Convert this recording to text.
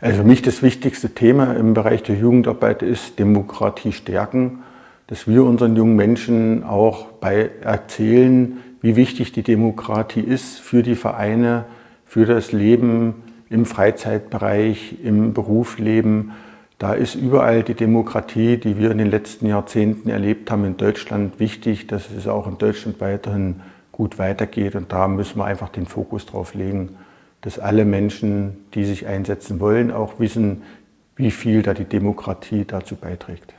Also für mich das wichtigste Thema im Bereich der Jugendarbeit ist Demokratie stärken, dass wir unseren jungen Menschen auch bei erzählen, wie wichtig die Demokratie ist für die Vereine, für das Leben im Freizeitbereich, im Berufsleben. Da ist überall die Demokratie, die wir in den letzten Jahrzehnten erlebt haben in Deutschland, wichtig, dass es auch in Deutschland weiterhin gut weitergeht. Und da müssen wir einfach den Fokus drauf legen, dass alle Menschen, die sich einsetzen wollen, auch wissen, wie viel da die Demokratie dazu beiträgt.